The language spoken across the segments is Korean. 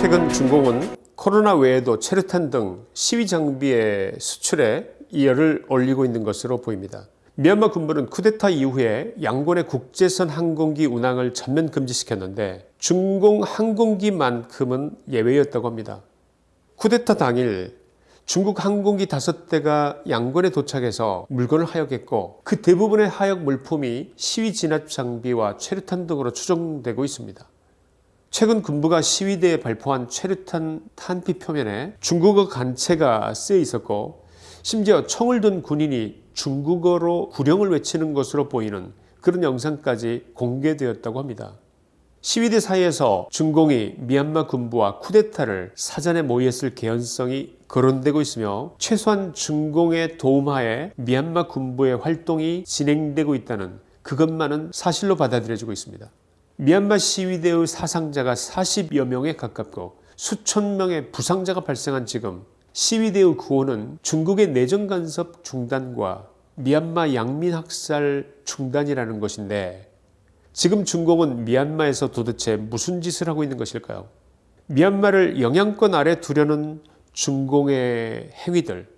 최근 중공은 코로나 외에도 체류탄 등 시위 장비의 수출에 이열을 올리고 있는 것으로 보입니다. 미얀마 군부는 쿠데타 이후에 양곤의 국제선 항공기 운항을 전면 금지시켰는데 중공 항공기만큼은 예외였다고 합니다. 쿠데타 당일 중국 항공기 5대가 양곤에 도착해서 물건을 하역했고 그 대부분의 하역 물품이 시위 진압 장비와 최루탄 등으로 추정되고 있습니다. 최근 군부가 시위대에 발포한 최루탄 탄피 표면에 중국어 간체가 쓰여 있었고 심지어 총을 든 군인이 중국어로 구령을 외치는 것으로 보이는 그런 영상까지 공개되었다고 합니다. 시위대 사이에서 중공이 미얀마 군부와 쿠데타를 사전에 모의했을 개연성이 거론되고 있으며 최소한 중공의 도움하에 미얀마 군부의 활동이 진행되고 있다는 그것만은 사실로 받아들여지고 있습니다. 미얀마 시위대의 사상자가 40여 명에 가깝고 수천 명의 부상자가 발생한 지금 시위대의 구호는 중국의 내정 간섭 중단과 미얀마 양민 학살 중단이라는 것인데 지금 중공은 미얀마에서 도대체 무슨 짓을 하고 있는 것일까요? 미얀마를 영향권 아래 두려는 중공의 행위들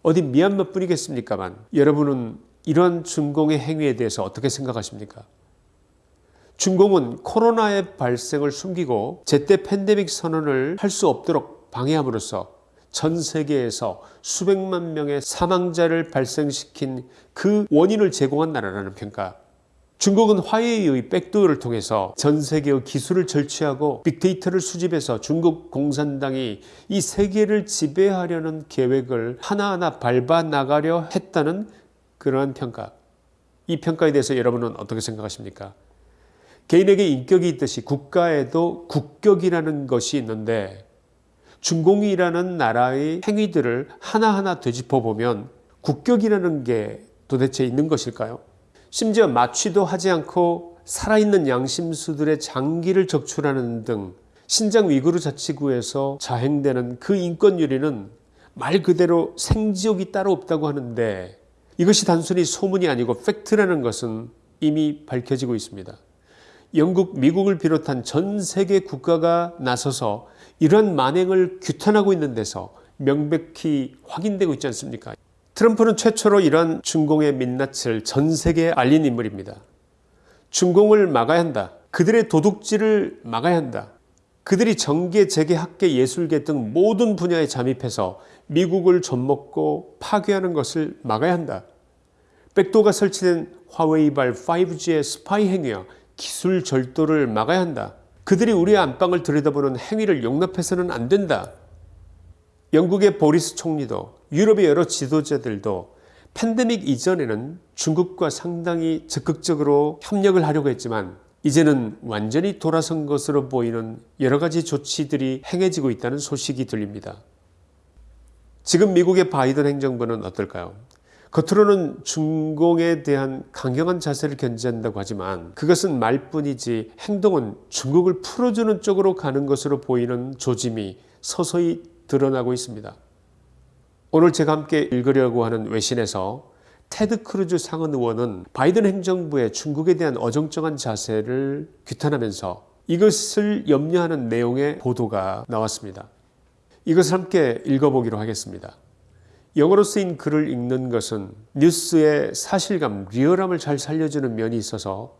어디 미얀마 뿐이겠습니까만 여러분은 이러한 중공의 행위에 대해서 어떻게 생각하십니까? 중공은 코로나의 발생을 숨기고 제때 팬데믹 선언을 할 수 없도록 방해함으로써 전 세계에서 수백만 명의 사망자를 발생시킨 그 원인을 제공한 나라라는 평가 중국은 화웨이의 백도어를 통해서 전 세계의 기술을 절취하고 빅데이터를 수집해서 중국 공산당이 이 세계를 지배하려는 계획을 하나하나 밟아 나가려 했다는 그러한 평가 이 평가에 대해서 여러분은 어떻게 생각하십니까? 개인에게 인격이 있듯이 국가에도 국격이라는 것이 있는데 중공이라는 나라의 행위들을 하나하나 되짚어 보면 국격이라는 게 도대체 있는 것일까요? 심지어 마취도 하지 않고 살아있는 양심수들의 장기를 적출하는 등 신장 위구르 자치구에서 자행되는 그 인권유리는 말 그대로 생지옥이 따로 없다고 하는데 이것이 단순히 소문이 아니고 팩트라는 것은 이미 밝혀지고 있습니다. 영국, 미국을 비롯한 전 세계 국가가 나서서 이러한 만행을 규탄하고 있는 데서 명백히 확인되고 있지 않습니까? 트럼프는 최초로 이러한 중공의 민낯을 전 세계에 알린 인물입니다. 중공을 막아야 한다. 그들의 도둑질을 막아야 한다. 그들이 정계, 재계, 학계, 예술계 등 모든 분야에 잠입해서 미국을 좀먹고 파괴하는 것을 막아야 한다. 백도가 설치된 화웨이발 5G의 스파이 행위와 기술 절도를 막아야 한다. 그들이 우리의 안방을 들여다보는 행위를 용납해서는 안 된다. 영국의 보리스 총리도 유럽의 여러 지도자들도 팬데믹 이전에는 중국과 상당히 적극적으로 협력을 하려고 했지만 이제는 완전히 돌아선 것으로 보이는 여러 가지 조치들이 행해지고 있다는 소식이 들립니다. 지금 미국의 바이든 행정부는 어떨까요? 겉으로는 중공에 대한 강경한 자세를 견지한다고 하지만 그것은 말뿐이지 행동은 중국을 풀어주는 쪽으로 가는 것으로 보이는 조짐이 서서히 드러나고 있습니다. 오늘 제가 함께 읽으려고 하는 외신에서 테드 크루즈 상원 의원은 바이든 행정부의 중국에 대한 어정쩡한 자세를 규탄하면서 이것을 염려하는 내용의 보도가 나왔습니다. 이것을 함께 읽어보기로 하겠습니다. 영어로 쓰인 글을 읽는 것은 뉴스의 사실감, 리얼함을 잘 살려주는 면이 있어서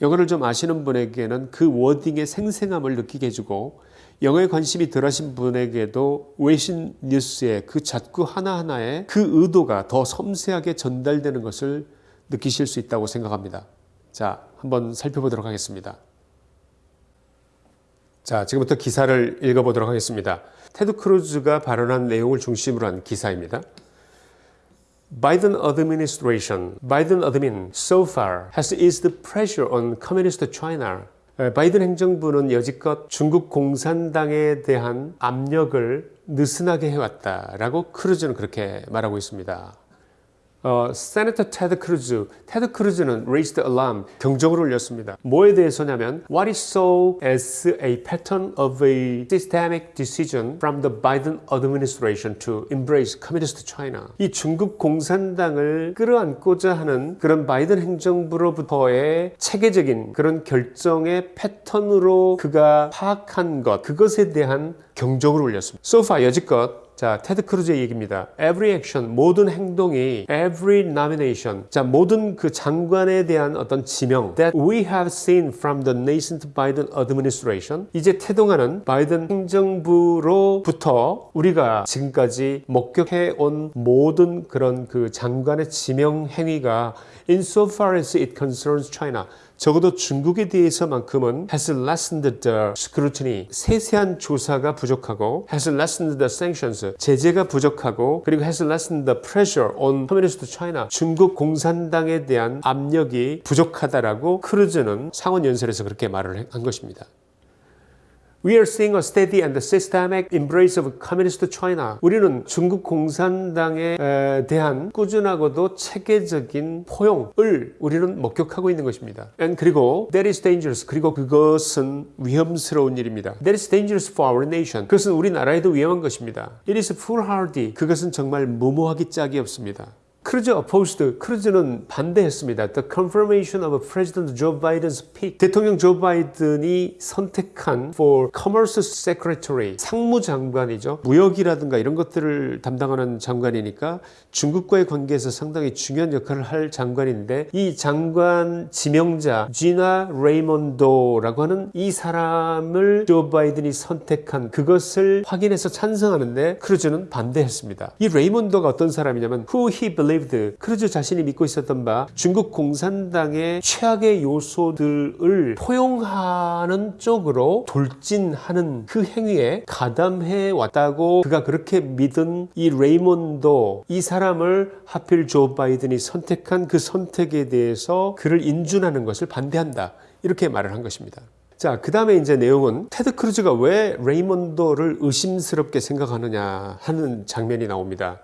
영어를 좀 아시는 분에게는 그 wording의 생생함을 느끼게 해주고 영어에 관심이 덜하신 분에게도 외신 뉴스의 그 자구 하나하나에 그 의도가 더 섬세하게 전달되는 것을 느끼실 수 있다고 생각합니다. 자, 한번 살펴보도록 하겠습니다. 자, 지금부터 기사를 읽어보도록 하겠습니다. 테드 크루즈가 발언한 내용을 중심으로 한 기사입니다. Biden administration, Biden admin so far has eased pressure on communist China. 바이든 행정부는 여지껏 중국 공산당에 대한 압력을 느슨하게 해왔다라고 크루즈는 그렇게 말하고 있습니다. 어, Senator 테드 크루즈, 테드 크루즈는 raised alarm, 경적을 울렸습니다. 뭐에 대해서냐면 what he saw as a pattern of a systemic decision from the Biden administration to embrace communist China. 이 중국 공산당을 끌어안고자 하는 그런 바이든 행정부로부터의 체계적인 그런 결정의 패턴으로 그가 파악한 것, 그것에 대한 경적을 울렸습니다. So far 여지껏 자, 테드 크루즈의 얘기입니다. Every action, 모든 행동이 every nomination, 자, 모든 그 장관에 대한 어떤 지명 that we have seen from the nascent Biden administration 이제 태동하는 바이든 행정부로부터 우리가 지금까지 목격해 온 모든 그런 그 장관의 지명 행위가 insofar as it concerns China 적어도 중국에 대해서만큼은 has lessened the scrutiny 세세한 조사가 부족하고 has lessened the sanctions 제재가 부족하고 그리고 has lessened the pressure on communist China 중국 공산당에 대한 압력이 부족하다라고 크루즈는 상원 연설에서 그렇게 말을 한 것입니다. We are seeing a steady and systemic embrace of communist China. 우리는 중국 공산당에 대한 꾸준하고도 체계적인 포용을 우리는 목격하고 있는 것입니다. And 그리고 that is dangerous. 그리고 그것은 위험스러운 일입니다. That is dangerous for our nation. 그것은 우리 나라에도 위험한 것입니다. It is foolhardy. 그것은 정말 무모하기 짝이 없습니다. 크루즈 opposed. 크루즈는 반대했습니다. The confirmation of President Joe Biden's pick. 대통령 조 바이든이 선택한 for Commerce Secretary 상무장관이죠. 무역이라든가 이런 것들을 담당하는 장관이니까 중국과의 관계에서 상당히 중요한 역할을 할 장관인데 이 장관 지명자 지나 레이몬도라고 하는 이 사람을 조 바이든이 선택한 그것을 확인해서 찬성하는데 크루즈는 반대했습니다. 이 레이몬도가 어떤 사람이냐면 who he believed 크루즈 자신이 믿고 있었던 바 중국 공산당의 최악의 요소들을 포용하는 쪽으로 돌진하는 그 행위에 가담해 왔다고 그가 그렇게 믿은 이 레이몬도 이 사람을 하필 조 바이든이 선택한 그 선택에 대해서 그를 인준하는 것을 반대한다 이렇게 말을 한 것입니다. 자, 그 다음에 이제 내용은 테드 크루즈가 왜 레이몬도를 의심스럽게 생각하느냐 하는 장면이 나옵니다.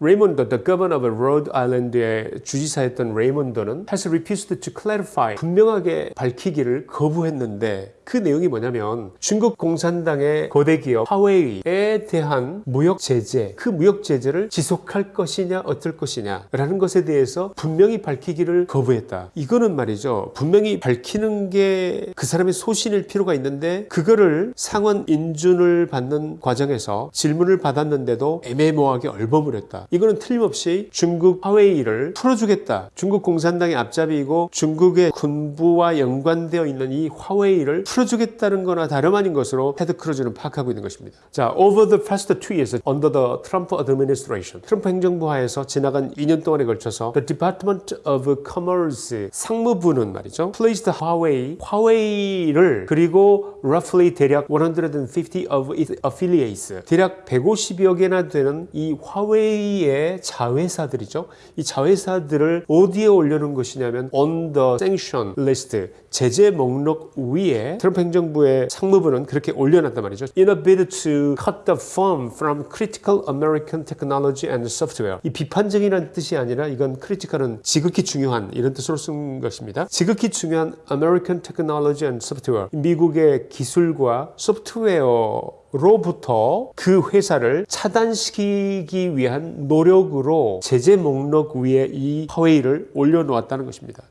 레이몬도, the governor of Rhode Island의 주지사였던 레이몬도는 has refused to clarify 분명하게 밝히기를 거부했는데 그 내용이 뭐냐면 중국 공산당의 거대 기업 화웨이에 대한 무역 제재, 그 무역 제재를 지속할 것이냐 어떨 것이냐 라는 것에 대해서 분명히 밝히기를 거부했다. 이거는 말이죠. 분명히 밝히는 게 그 사람의 소신일 필요가 있는데 그거를 상원 인준을 받는 과정에서 질문을 받았는데도 애매모호하게 얼버무렸다. 이거는 틀림없이 중국 화웨이를 풀어주겠다. 중국 공산당의 앞잡이이고 중국의 군부와 연관되어 있는 이 화웨이를 풀어주겠다는 거나 다름 아닌 것으로 테드 크루즈는 파악하고 있는 것입니다. 자, over the past two years under the Trump administration, 트럼프 행정부 하에서 지나간 2년 동안에 걸쳐서 the Department of Commerce 상무부는 말이죠. placed Huawei, 화웨이를 그리고 roughly 대략 150 of its affiliates, 대략 150여 개나 되는 이 화웨이 의 자회사들이죠. 이 자회사들을 어디에 올려놓은 것이냐면 on the sanction list, 제재 목록 위에 트럼프 행정부의 상무부는 그렇게 올려놨단 말이죠. In a bid to cut the firm from critical American technology and software. 이 비판적이라는 뜻이 아니라 이건 critical은 지극히 중요한 이런 뜻으로 쓴 것입니다. 지극히 중요한 American technology and software. 미국의 기술과 소프트웨어 로부터 그 회사를 차단시키기 위한 노력으로 제재 목록 위에 이 화웨이를 올려놓았다는 것입니다.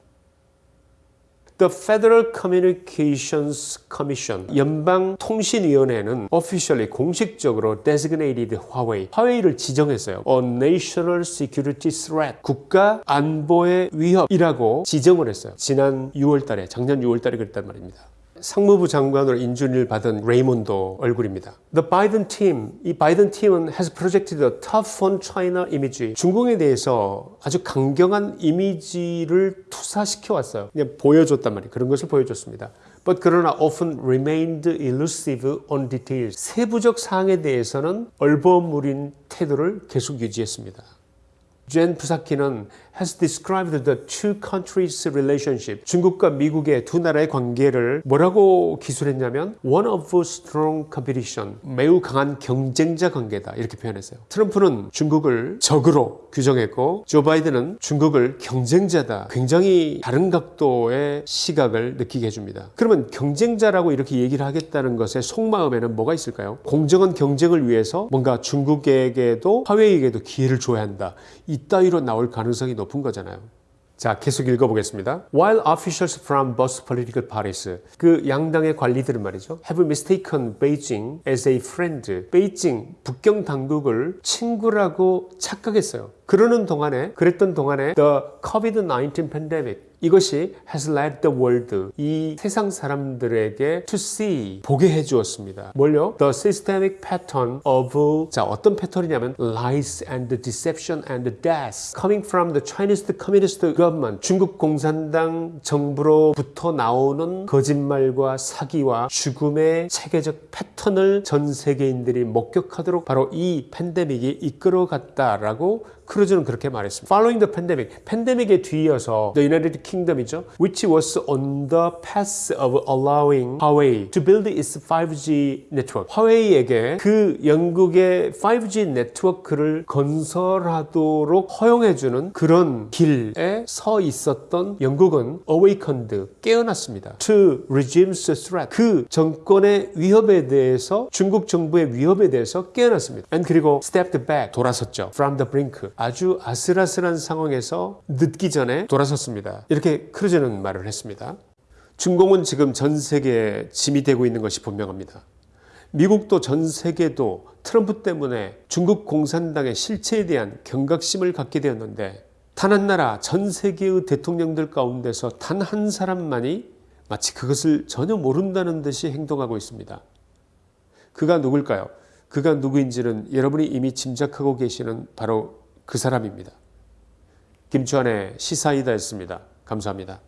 The Federal Communications Commission 연방통신위원회는 officially 공식적으로 designated Huawei 화웨이를 지정했어요. A national security threat 국가 안보의 위협이라고 지정을 했어요. 지난 6월 달에 작년 6월 달에 그랬단 말입니다. 상무부 장관으로 인준을 받은 레이몬도 얼굴입니다. The Biden team, 이 바이든 팀은 has projected a tough on China image. 중국에 대해서 아주 강경한 이미지를 투사시켜 왔어요. 그냥 보여줬단 말이에요. 그런 것을 보여줬습니다. But 그러나 often remained elusive on details. 세부적 사항에 대해서는 얼버무린 태도를 계속 유지했습니다. 젠 푸사키는 has described the two countries' relationship. 중국과 미국의 두 나라의 관계를 뭐라고 기술했냐면 one of strong competition. 매우 강한 경쟁자 관계다. 이렇게 표현했어요. 트럼프는 중국을 적으로 규정했고 조 바이든은 중국을 경쟁자다. 굉장히 다른 각도의 시각을 느끼게 해줍니다. 그러면 경쟁자라고 이렇게 얘기를 하겠다는 것의 속마음에는 뭐가 있을까요? 공정한 경쟁을 위해서 뭔가 중국에게도 화웨이에게도 기회를 줘야 한다. 이 따위로 나올 가능성이 높은 거잖아요. 자, 계속 읽어보겠습니다. While officials from both political parties, 그 양당의 관리들은 말이죠, have mistaken Beijing as a friend. 베이징 북경 당국을 친구라고 착각했어요. 그러는 동안에, 그랬던 동안에 the COVID-19 pandemic 이것이 has led the world 이 세상 사람들에게 to see 보게 해 주었습니다. 뭘요? The systemic pattern of 자 어떤 패턴이냐면 lies and deception and death coming from the Chinese Communist government 중국 공산당 정부로부터 나오는 거짓말과 사기와 죽음의 체계적 패턴을 전 세계인들이 목격하도록 바로 이 팬데믹이 이끌어갔다라고 크루즈는 그렇게 말했습니다. Following the pandemic, 팬데믹에 뒤이어서 the United Kingdom이죠, which was on the path of allowing Huawei to build its 5G network. 화웨이에게 그 영국의 5G 네트워크를 건설하도록 허용해주는 그런 길에 서 있었던 영국은 awakened, 깨어났습니다. To regime's threat, 그 정권의 위협에 대해서 중국 정부의 위협에 대해서 깨어났습니다. And 그리고 stepped back, 돌아섰죠. From the brink, 아주 아슬아슬한 상황에서 늦기 전에 돌아섰습니다. 이렇게 크루즈는 말을 했습니다. 중공은 지금 전 세계에 짐이 되고 있는 것이 분명합니다. 미국도 전 세계도 트럼프 때문에 중국 공산당의 실체에 대한 경각심을 갖게 되었는데 단 한 나라 전 세계의 대통령들 가운데서 단 한 사람만이 마치 그것을 전혀 모른다는 듯이 행동하고 있습니다. 그가 누굴까요? 그가 누구인지는 여러분이 이미 짐작하고 계시는 바로 그 사람입니다. 김주환의 시사이다였습니다. 감사합니다.